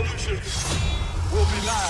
revolution will be live.